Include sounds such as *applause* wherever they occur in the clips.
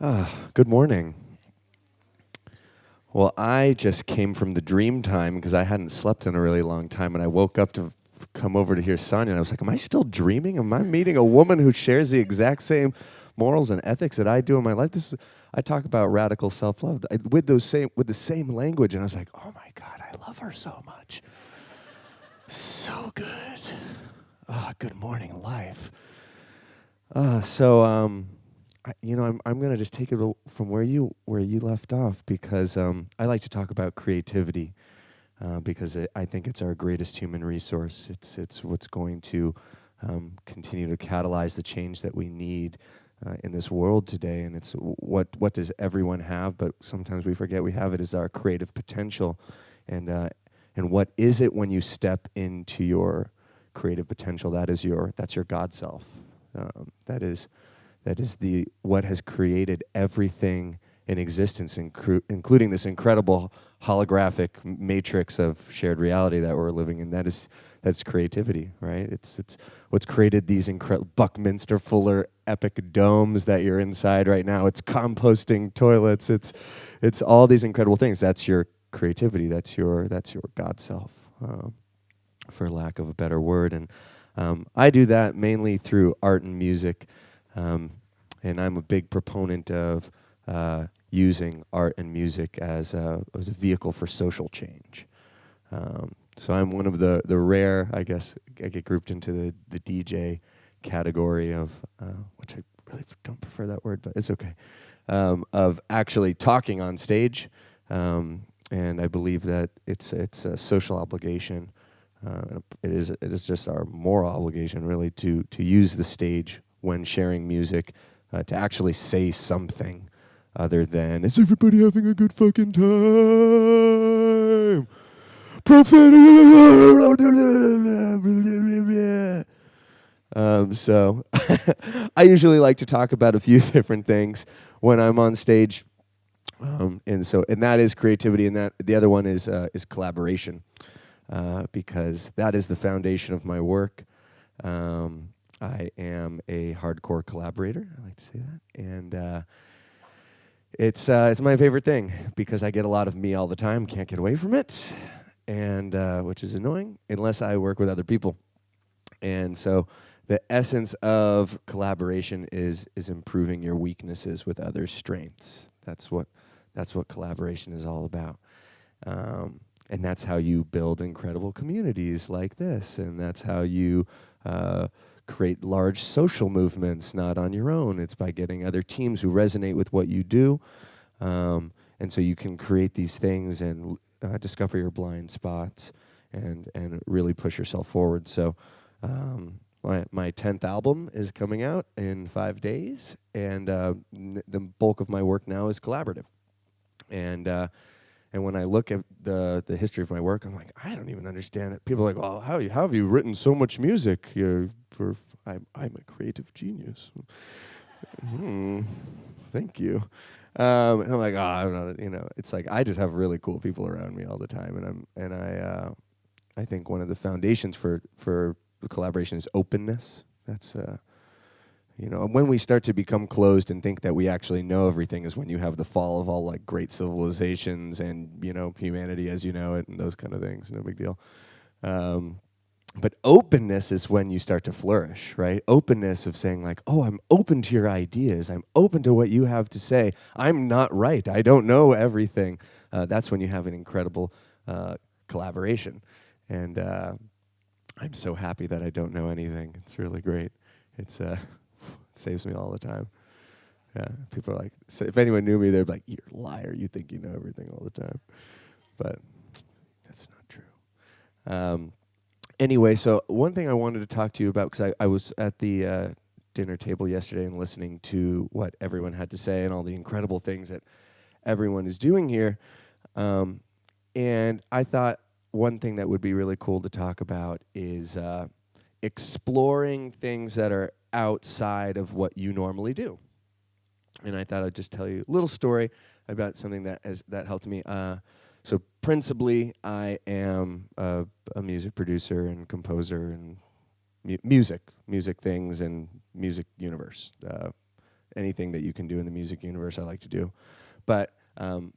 Ah, good morning. Well, I just came from the dream time because I hadn't slept in a really long time, and I woke up to come over to hear Sonia, and I was like, "Am I still dreaming? Am I meeting a woman who shares the exact same morals and ethics that I do in my life?" This is, I talk about radical self-love I- with those same with the same language, and I was like, "Oh my God, I love her so much, so good." Ah, good morning, life. Uh, so um, You know, I'm I'm gonna just take it from where you where you left off because um, I like to talk about creativity uh, because it, I think it's our greatest human resource. It's it's what's going to um, continue to catalyze the change that we need uh, in this world today. And it's what what does everyone have? But sometimes we forget we have it as our creative potential, and uh, and what is it when you step into your creative potential? That is your that's your God self. Um, that is that is the what has created everything in existence, including this incredible holographic matrix of shared reality that we're living in. That is that's creativity, right? It's it's what's created these incredible Buckminster Fuller epic domes that you're inside right now. It's composting toilets. It's it's all these incredible things. That's your creativity. That's your that's your God self, um, for lack of a better word. And um, I do that mainly through art and music. Um, and I'm a big proponent of uh, using art and music as a, as a vehicle for social change. Um, so I'm one of the, the rare, I guess, I get grouped into the, the DJ category of, uh, which I really don't prefer that word, but it's okay, um, of actually talking on stage. Um, and I believe that it's, it's a social obligation. Uh, it is it is just our moral obligation, really, to to use the stage when sharing music uh, to actually say something other than "Is everybody having a good fucking time?" Um, so *laughs* I usually like to talk about a few *laughs* different things when I'm on stage, um, and so and that is creativity, and that the other one is uh, is collaboration, uh, because that is the foundation of my work. Um, I am a hardcore collaborator. I like to say that, and uh, it's uh, it's my favorite thing because I get a lot of me all the time. Can't get away from it, and uh, which is annoying unless I work with other people. And so, the essence of collaboration is is improving your weaknesses with other strengths. That's what that's what collaboration is all about. Um, and that's how you build incredible communities like this, and that's how you uh, create large social movements, not on your own. It's by getting other teams who resonate with what you do. Um, and so you can create these things and uh, discover your blind spots and, and really push yourself forward. So, um, my, my 10th album is coming out in five days, and uh, the bulk of my work now is collaborative. And uh, and when I look at the the history of my work, I'm like, I don't even understand it. People are like, well, how, you, how have you written so much music? You're, for, I'm, I'm a creative genius. hmm, thank you. Um, and I'm like, oh, I'm not. You know, it's like I just have really cool people around me all the time, and I'm and I uh, I think one of the foundations for for collaboration is openness. That's uh, you know, when we start to become closed and think that we actually know everything is when you have the fall of all like great civilizations and you know humanity as you know it and those kind of things. No big deal. Um, but openness is when you start to flourish, right? Openness of saying like, "Oh, I'm open to your ideas. I'm open to what you have to say. I'm not right. I don't know everything." Uh, that's when you have an incredible uh, collaboration, and uh, I'm so happy that I don't know anything. It's really great. It's uh, saves me all the time. Yeah, people are like, so if anyone knew me, they'd be like, "You're a liar. You think you know everything all the time," but that's not true. Um, anyway, so one thing I wanted to talk to you about because I, I was at the uh, dinner table yesterday and listening to what everyone had to say and all the incredible things that everyone is doing here, um, and I thought one thing that would be really cool to talk about is uh, exploring things that are outside of what you normally do. And I thought I'd just tell you a little story about something that has that helped me. Uh, so principally, I am a, a music producer and composer and mu- music, music things and music universe. Uh, anything that you can do in the music universe, I like to do. But um,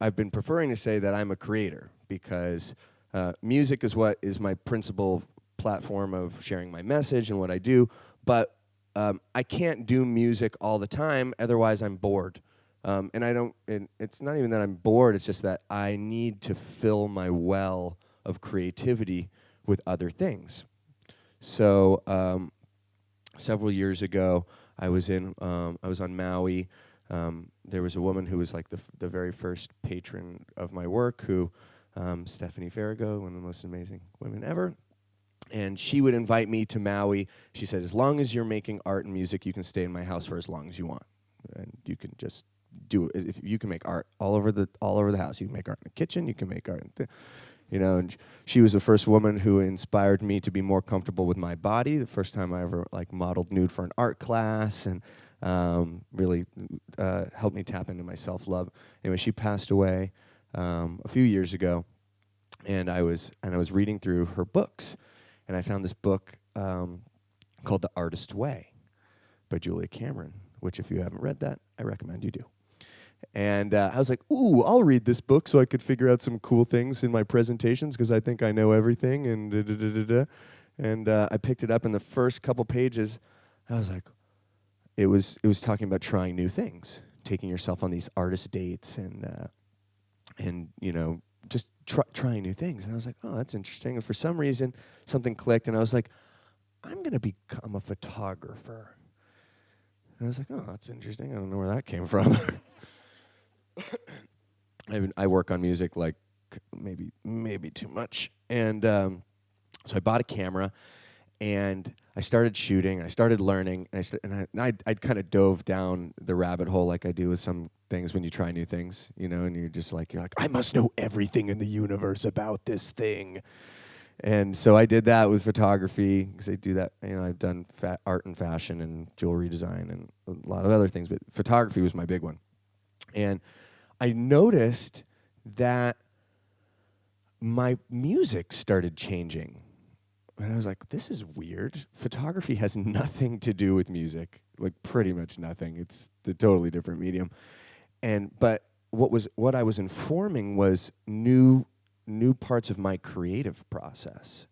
I've been preferring to say that I'm a creator because uh, music is what is my principal platform of sharing my message and what I do. But um, I can't do music all the time, otherwise I'm bored. Um, and I don't. And it's not even that I'm bored. It's just that I need to fill my well of creativity with other things. So um, several years ago, I was in. Um, I was on Maui. Um, there was a woman who was like the the very first patron of my work, who um, Stephanie Farago, one of the most amazing women ever. And she would invite me to Maui. She said, "As long as you're making art and music, you can stay in my house for as long as you want, and you can just do it. If you can make art all over the all over the house, you can make art in the kitchen. You can make art, in you know. And she was the first woman who inspired me to be more comfortable with my body. The first time I ever like modeled nude for an art class, and um, really uh, helped me tap into my self love. Anyway, she passed away um, a few years ago, and I was and I was reading through her books, and I found this book um, called The Artist Way by Julia Cameron. Which, if you haven't read that, I recommend you do. And uh, I was like, ooh, I'll read this book so I could figure out some cool things in my presentations because I think I know everything. And da, da, da, and uh, I picked it up, and the first couple pages, I was like, it was it was talking about trying new things, taking yourself on these artist dates, and uh, and you know just try, trying new things. And I was like, oh, that's interesting. And for some reason, something clicked, and I was like, I'm gonna become a photographer. And I was like, oh, that's interesting. I don't know where that came from. *coughs* I, I work on music like maybe maybe too much, and um, so I bought a camera, and I started shooting. I started learning, and I st- and I I'd, I'd kind of dove down the rabbit hole like I do with some things when you try new things, you know, and you're just like you're like I must know everything in the universe about this thing. And so I did that with photography because I do that. You know, I've done fa- art and fashion and jewelry design and a lot of other things, but photography was my big one. And I noticed that my music started changing. And I was like, this is weird. Photography has *laughs* nothing to do with music, like pretty much nothing. It's the totally different medium. And but what was what I was informing was new new parts of my creative process.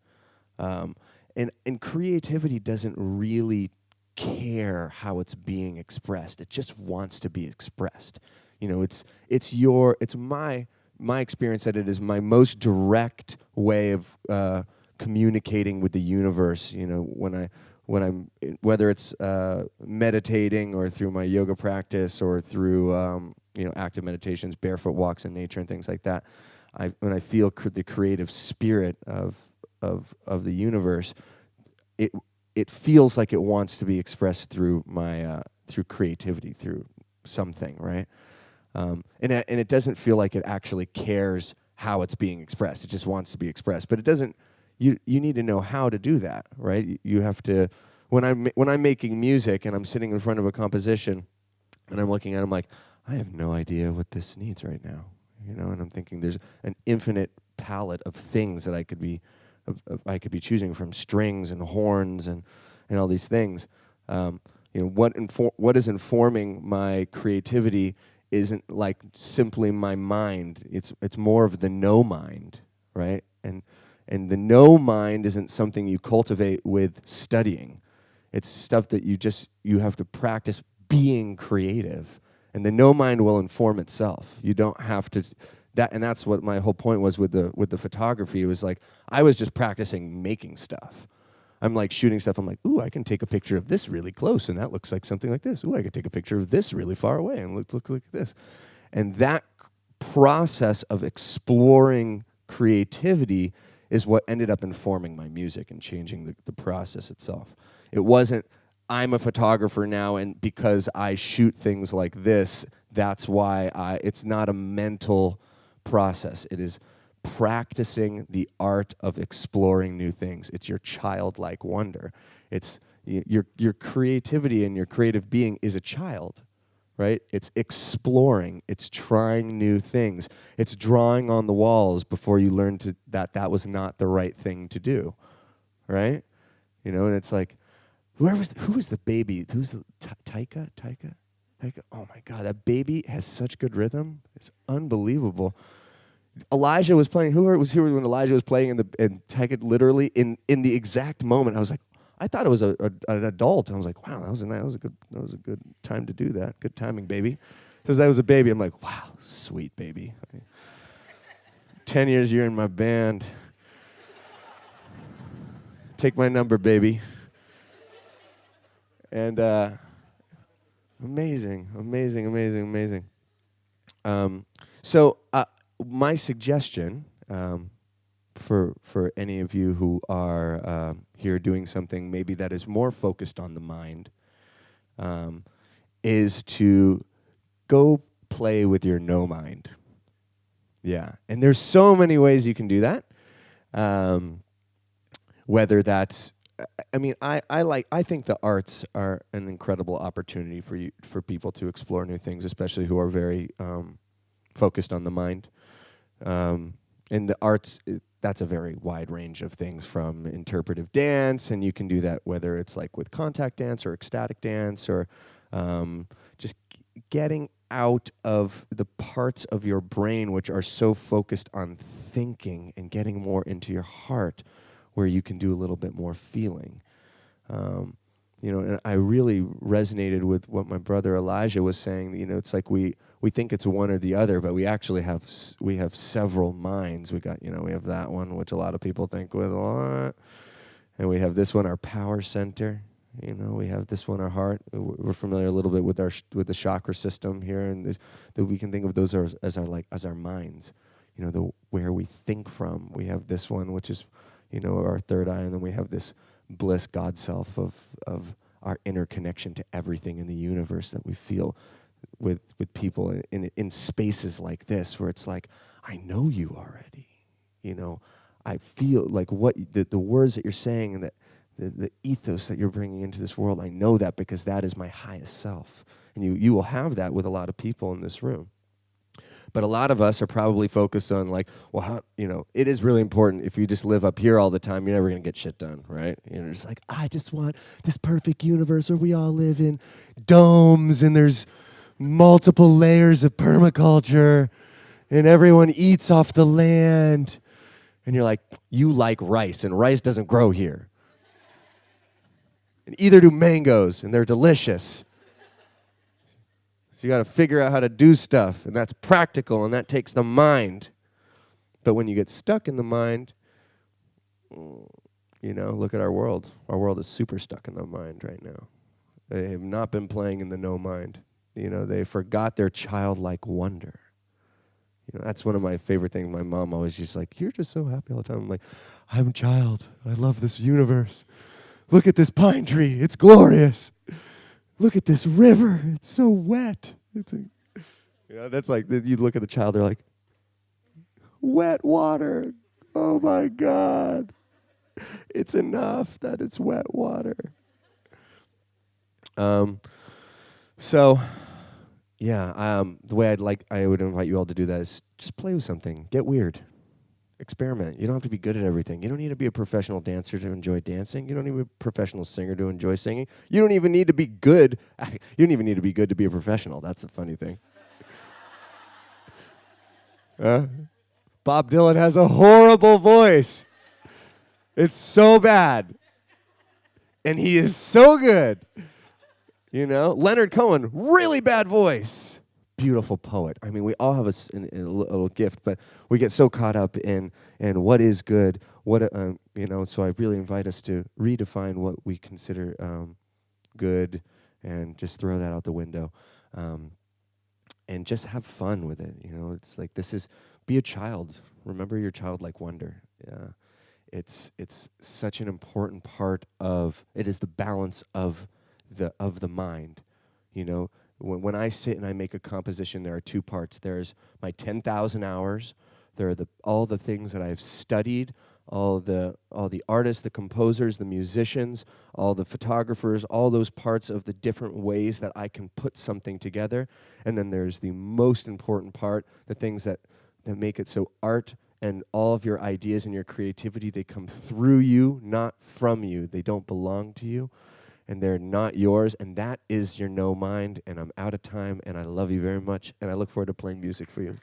Um, and and creativity doesn't really care how it's being expressed. It just wants to be expressed. You know, it's it's your it's my my experience that it is my most direct way of uh, communicating with the universe. You know, when I when I'm whether it's uh, meditating or through my yoga practice or through um, you know active meditations, barefoot walks in nature, and things like that. I when I feel cr- the creative spirit of of of the universe, it it feels like it wants to be expressed through my uh, through creativity, through something, right? Um, and, and it doesn't feel like it actually cares how it's being expressed. It just wants to be expressed. But it doesn't, you, you need to know how to do that, right? You have to, when I'm, when I'm making music and I'm sitting in front of a composition and I'm looking at it, I'm like, I have no idea what this needs right now. You know, and I'm thinking there's an infinite palette of things that I could be, of, of I could be choosing from strings and horns and, and all these things. Um, you know, what, infor- what is informing my creativity isn't like simply my mind. It's it's more of the no mind, right? And and the no mind isn't something you cultivate with studying. It's stuff that you just you have to practice being creative. And the no mind will inform itself. You don't have to that and that's what my whole point was with the with the photography. It was like I was just practicing making stuff. I'm like shooting stuff. I'm like, ooh, I can take a picture of this really close, and that looks like something like this. Ooh, I could take a picture of this really far away, and look, look, this. And that process of exploring creativity is what ended up informing my music and changing the, the process itself. It wasn't, I'm a photographer now, and because I shoot things like this, that's why I, it's not a mental process. It is practicing the art of exploring new things. It's your childlike wonder. It's your, your creativity and your creative being is a child, right? It's exploring, it's trying new things, it's drawing on the walls before you learn to, that that was not the right thing to do, right? You know, and it's like whoever was who was the baby? Who's the Taika? Taika? Taika? Oh my God, that baby has such good rhythm. It's unbelievable. Elijah was playing. Who was here when Elijah was playing? And the and Taika literally in in the exact moment, I was like, I thought it was a, a an adult. I was like, wow, that was a that was a good that was a good time to do that. Good timing, baby. Because that was a baby. I'm like, wow, sweet baby. Ten years you're in my band. Take my number, baby. And uh, amazing, amazing, amazing, amazing. Um, so uh, my suggestion um, for for any of you who are uh, here doing something maybe that is more focused on the mind um, is to go play with your no mind. Yeah, and there's so many ways you can do that. Um, whether that's I mean, I, I like I think the arts are an incredible opportunity for you for people to explore new things, especially who are very um, focused on the mind. Um, and the arts, that's a very wide range of things from interpretive dance, and you can do that whether it's like with contact dance or ecstatic dance or um, just getting out of the parts of your brain which are so focused on thinking and getting more into your heart where you can do a little bit more feeling. Um, you know, and I really resonated with what my brother Elijah was saying. You know, it's like we we think it's one or the other, but we actually have we have several minds. We got you know we have that one, which a lot of people think with a lot, and we have this one, our power center. You know, we have this one, our heart. We're familiar a little bit with our with the chakra system here, and that we can think of those as, as our like as our minds. You know, the where we think from. We have this one, which is, you know, our third eye, and then we have this bliss God self of of our inner connection to everything in the universe that we feel with with people in, in, in spaces like this where it's like I know you already you know I feel like what the, the words that you're saying and that the, the ethos that you're bringing into this world I know that because that is my highest self and you you will have that with a lot of people in this room but a lot of us are probably focused on like, well, how, you know, it is really important. If you just live up here all the time, you're never gonna get shit done, right? You're just like, I just want this perfect universe where we all live in domes and there's multiple layers of permaculture and everyone eats off the land. And you're like, you like rice, and rice doesn't grow here. And either do mangoes, and they're delicious. So you got to figure out how to do stuff, and that's practical, and that takes the mind. But when you get stuck in the mind, you know, look at our world. Our world is super stuck in the mind right now. They have not been playing in the no mind. You know, they forgot their childlike wonder. You know, that's one of my favorite things. My mom always just like, "You're just so happy all the time." I'm like, "I'm a child. I love this universe. Look at this pine tree. It's glorious." look at this river. It's so wet. It's a, you know, that's like, you look at the child, they're like, wet water. Oh my God. It's enough that it's wet water. Um, so, yeah, um, the way I'd like, I would invite you all to do that is just play with something, get weird experiment. You don't have to be good at everything. You don't need to be a professional dancer to enjoy dancing. You don't need to be a professional singer to enjoy singing. You don't even need to be good. *laughs* You don't even need to be good to be a professional. That's the funny thing. *laughs* uh, Bob Dylan has a horrible voice. It's so bad. And he is so good. You know, Leonard Cohen, really bad voice beautiful poet. I mean, we all have a, a, a, little gift, but we get so caught up in in what is good, what um, you know. So I really invite us to redefine what we consider um, good, and just throw that out the window, um, and just have fun with it. You know, it's like this is be a child. Remember your childlike wonder. Yeah, it's it's such an important part of it. Is the balance of the of the mind. You know, when, when I sit and I make a composition, there are two parts. There's my 10,000 hours. There are the, all the things that I've studied, all the, all the artists, the composers, the musicians, all the photographers, all those parts of the different ways that I can put something together. And then there's the most important part, the things that, that make it so art and all of your ideas and your creativity, they come through you, not from you. They don't belong to you. And they're not yours. And that is your no mind. And I'm out of time, and I love you very much. And I look forward to playing music for you.